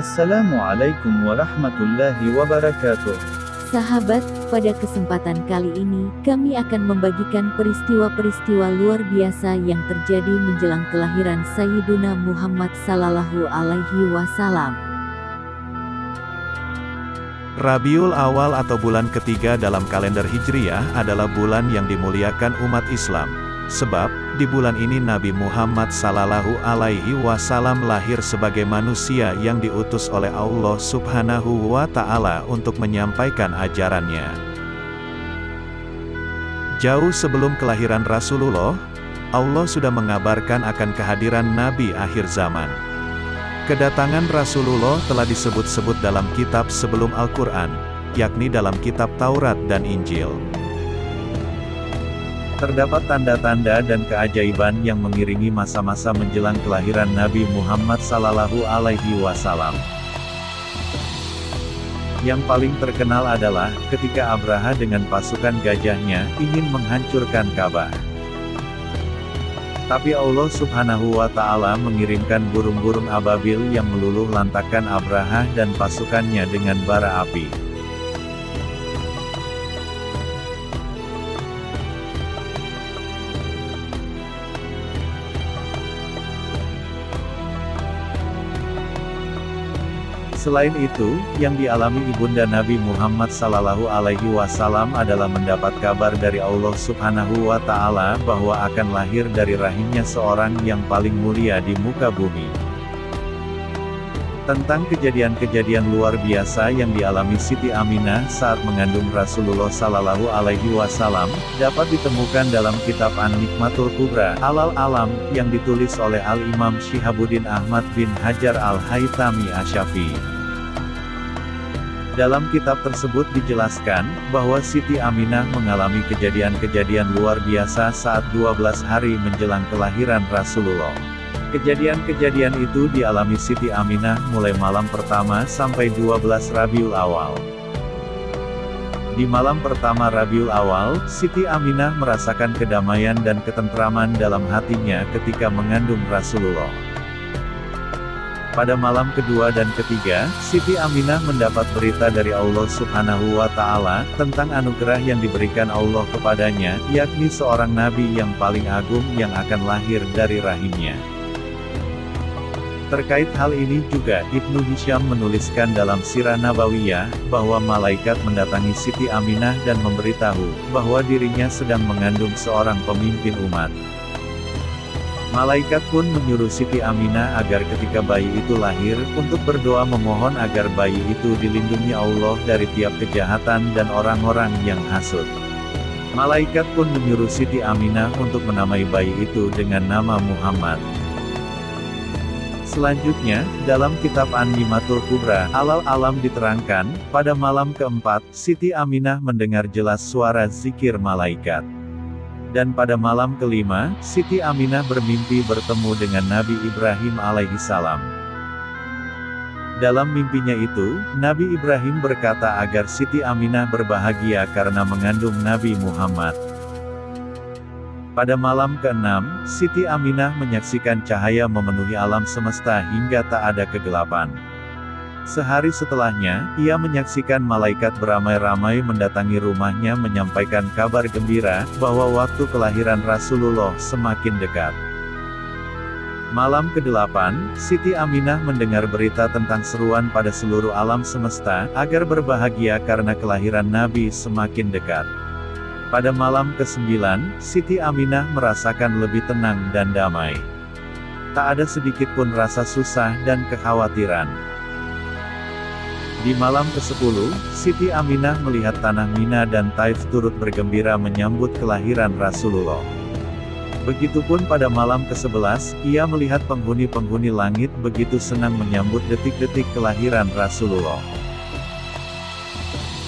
Assalamualaikum warahmatullahi wabarakatuh. Sahabat, pada kesempatan kali ini, kami akan membagikan peristiwa-peristiwa luar biasa yang terjadi menjelang kelahiran Sayyiduna Muhammad Sallallahu Alaihi Wasallam. Rabiul Awal atau bulan ketiga dalam kalender Hijriyah adalah bulan yang dimuliakan umat Islam. Sebab, di bulan ini Nabi Muhammad Sallallahu Alaihi Wasallam lahir sebagai manusia yang diutus oleh Allah Subhanahu wa Ta'ala untuk menyampaikan ajarannya. Jauh sebelum kelahiran Rasulullah, Allah sudah mengabarkan akan kehadiran Nabi akhir zaman. Kedatangan Rasulullah telah disebut-sebut dalam kitab sebelum Al-Quran, yakni dalam kitab Taurat dan Injil. Terdapat tanda-tanda dan keajaiban yang mengiringi masa-masa menjelang kelahiran Nabi Muhammad Sallallahu Alaihi Wasallam. Yang paling terkenal adalah, ketika Abraha dengan pasukan gajahnya, ingin menghancurkan Ka'bah. Tapi Allah subhanahu wa ta'ala mengirimkan burung-burung ababil yang meluluh lantakan Abraha dan pasukannya dengan bara api. Selain itu, yang dialami ibunda Nabi Muhammad Sallallahu Alaihi Wasallam adalah mendapat kabar dari Allah Subhanahu Wa Taala bahwa akan lahir dari rahimnya seorang yang paling mulia di muka bumi. Tentang kejadian-kejadian luar biasa yang dialami Siti Aminah saat mengandung Rasulullah Sallallahu Alaihi Wasallam, dapat ditemukan dalam kitab An-Nikmatul Kubra, Alal Alam, yang ditulis oleh Al-Imam Syihabuddin Ahmad bin Hajar Al-Haytami Asyafi. Dalam kitab tersebut dijelaskan, bahwa Siti Aminah mengalami kejadian-kejadian luar biasa saat 12 hari menjelang kelahiran Rasulullah. Kejadian-kejadian itu dialami Siti Aminah mulai malam pertama sampai 12 Rabiul Awal. Di malam pertama Rabiul Awal, Siti Aminah merasakan kedamaian dan ketentraman dalam hatinya ketika mengandung Rasulullah. Pada malam kedua dan ketiga, Siti Aminah mendapat berita dari Allah Subhanahu wa Ta'ala tentang anugerah yang diberikan Allah kepadanya, yakni seorang nabi yang paling agung yang akan lahir dari rahimnya. Terkait hal ini juga, Ibnu Hisham menuliskan dalam Sirah Nabawiyah, bahwa malaikat mendatangi Siti Aminah dan memberitahu, bahwa dirinya sedang mengandung seorang pemimpin umat. Malaikat pun menyuruh Siti Aminah agar ketika bayi itu lahir, untuk berdoa memohon agar bayi itu dilindungi Allah dari tiap kejahatan dan orang-orang yang hasut. Malaikat pun menyuruh Siti Aminah untuk menamai bayi itu dengan nama Muhammad. Selanjutnya, dalam kitab An-Nimatul Kubra, Alal Alam diterangkan, pada malam keempat, Siti Aminah mendengar jelas suara zikir malaikat. Dan pada malam kelima, Siti Aminah bermimpi bertemu dengan Nabi Ibrahim alaihissalam. Dalam mimpinya itu, Nabi Ibrahim berkata agar Siti Aminah berbahagia karena mengandung Nabi Muhammad. Pada malam keenam, Siti Aminah menyaksikan cahaya memenuhi alam semesta hingga tak ada kegelapan. Sehari setelahnya, ia menyaksikan malaikat beramai-ramai mendatangi rumahnya menyampaikan kabar gembira, bahwa waktu kelahiran Rasulullah semakin dekat. Malam ke-8, Siti Aminah mendengar berita tentang seruan pada seluruh alam semesta, agar berbahagia karena kelahiran Nabi semakin dekat. Pada malam ke-9, Siti Aminah merasakan lebih tenang dan damai. Tak ada sedikit pun rasa susah dan kekhawatiran. Di malam ke-10, Siti Aminah melihat tanah Mina dan Taif turut bergembira menyambut kelahiran Rasulullah. Begitupun pada malam ke-11, ia melihat penghuni-penghuni langit begitu senang menyambut detik-detik kelahiran Rasulullah.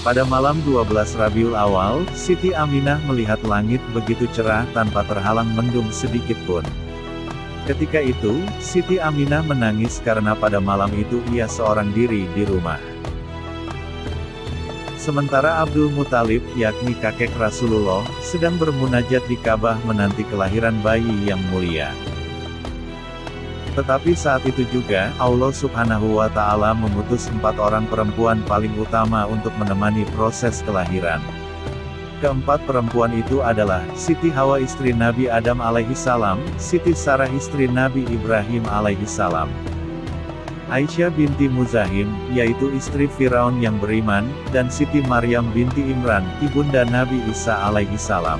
Pada malam 12 Rabiul Awal, Siti Aminah melihat langit begitu cerah tanpa terhalang mendung sedikit pun. Ketika itu, Siti Aminah menangis karena pada malam itu ia seorang diri di rumah. Sementara Abdul Muthalib, yakni kakek Rasulullah, sedang bermunajat di Ka'bah menanti kelahiran bayi yang mulia. Tetapi saat itu juga, Allah subhanahu wa ta'ala mengutus empat orang perempuan paling utama untuk menemani proses kelahiran. Keempat perempuan itu adalah, Siti Hawa istri Nabi Adam alaihi salam, Siti Sarah istri Nabi Ibrahim alaihi salam. Aisyah binti Muzahim, yaitu istri Firaun yang beriman, dan Siti Maryam binti Imran, ibunda Nabi Isa alaihi salam.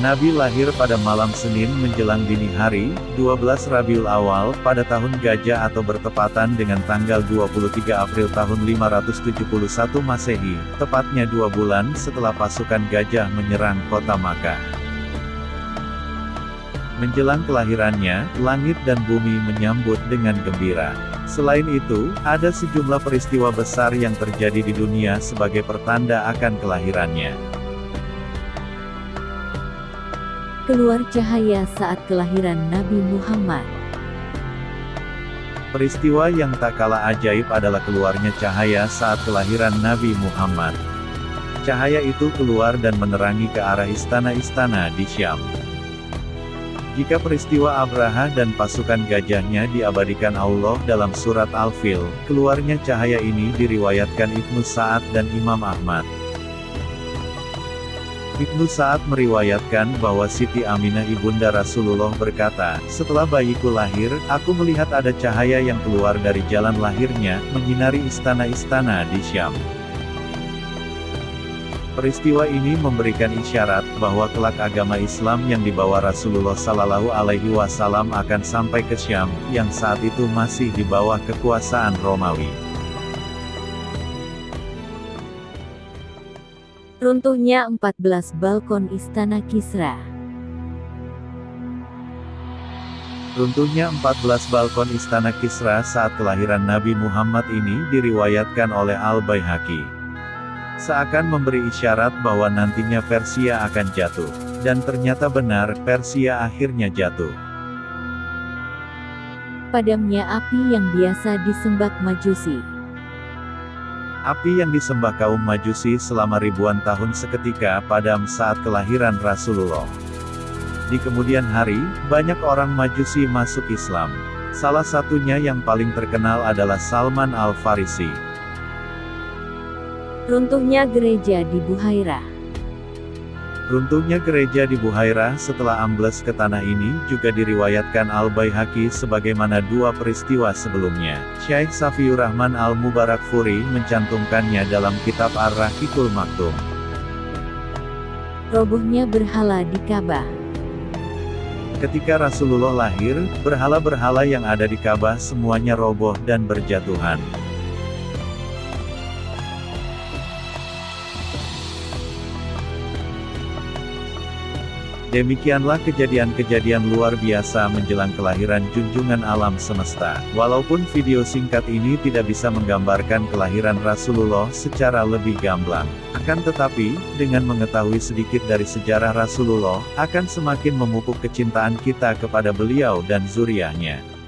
Nabi lahir pada malam Senin menjelang dini hari, 12 Rabiul Awal, pada tahun Gajah atau bertepatan dengan tanggal 23 April tahun 571 Masehi, tepatnya dua bulan setelah pasukan Gajah menyerang kota Makkah. Menjelang kelahirannya, langit dan bumi menyambut dengan gembira. Selain itu, ada sejumlah peristiwa besar yang terjadi di dunia sebagai pertanda akan kelahirannya. Keluar cahaya saat kelahiran Nabi Muhammad. Peristiwa yang tak kalah ajaib adalah keluarnya cahaya saat kelahiran Nabi Muhammad. Cahaya itu keluar dan menerangi ke arah istana-istana di Syam. Jika peristiwa Abraha dan pasukan gajahnya diabadikan Allah dalam surat Al-Fil, keluarnya cahaya ini diriwayatkan Ibnu Sa'ad dan Imam Ahmad. Ibnu Sa'ad meriwayatkan bahwa Siti Aminah ibunda Rasulullah berkata, setelah bayiku lahir, aku melihat ada cahaya yang keluar dari jalan lahirnya, menyinari istana-istana di Syam. Peristiwa ini memberikan isyarat bahwa kelak agama Islam yang dibawa Rasulullah Sallallahu Alaihi Wasallam akan sampai ke Syam, yang saat itu masih di bawah kekuasaan Romawi. Runtuhnya 14 balkon Istana Kisra Runtuhnya 14 balkon Istana Kisra saat kelahiran Nabi Muhammad ini diriwayatkan oleh Al-Baihaqi. Seakan memberi isyarat bahwa nantinya Persia akan jatuh. Dan ternyata benar, Persia akhirnya jatuh. Padamnya api yang biasa disembah Majusi. Api yang disembah kaum Majusi selama ribuan tahun seketika padam saat kelahiran Rasulullah. Di kemudian hari, banyak orang Majusi masuk Islam. Salah satunya yang paling terkenal adalah Salman Al-Farisi. Runtuhnya gereja di Buhairah Runtuhnya gereja di Buhairah setelah ambles ke tanah ini juga diriwayatkan Al-Baihaqi sebagaimana dua peristiwa sebelumnya. Syekh Safiur Rahman Al-Mubarak Furi mencantumkannya dalam kitab Ar-Rahikul Maktum. Robohnya berhala di Ka'bah Ketika Rasulullah lahir, berhala-berhala yang ada di Ka'bah semuanya roboh dan berjatuhan. Demikianlah kejadian-kejadian luar biasa menjelang kelahiran junjungan alam semesta. Walaupun video singkat ini tidak bisa menggambarkan kelahiran Rasulullah secara lebih gamblang. Akan tetapi, dengan mengetahui sedikit dari sejarah Rasulullah, akan semakin memupuk kecintaan kita kepada beliau dan zuriahnya.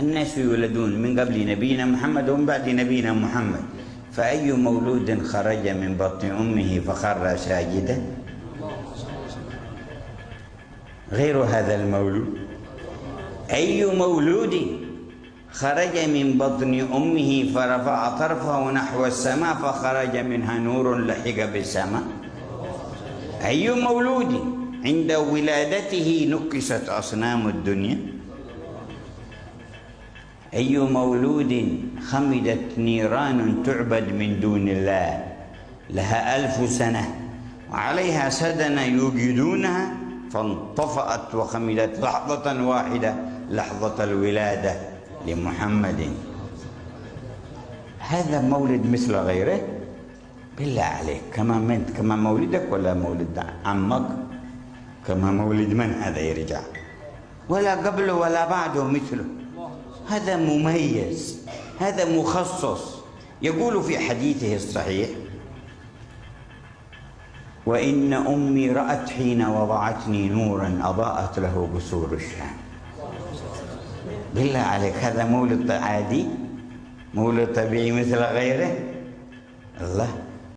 الناس يولدون من قبل نبينا محمد ومن بعد نبينا محمد. فأي مولود خرج من بطن أمه فخر ساجدا؟ غير هذا المولود. أي مولود خرج من بطن أمه فرفع طرفه نحو السماء فخرج منها نور لحق بالسماء. أي مولود عند ولادته نكست أصنام الدنيا؟ أي مولود خمدت نيران تعبد من دون الله لها ألف سنة وعليها سدنا يوجدونها فانطفأت وخمدت لحظة واحدة لحظة الولادة لمحمد. هذا مولد مثل غيره؟ بالله عليك كما من كما مولدك ولا مولد عمك؟ كما مولد من هذا يرجع ولا قبله ولا بعده مثله. هذا مميز هذا مخصص. يقول في حديثه الصحيح وإن أمي رأت حين وضعتني نورا أضاءت له بسور الشام. بالله عليك هذا مولد عادي؟ مولد طبيعي مثل غيره؟ الله.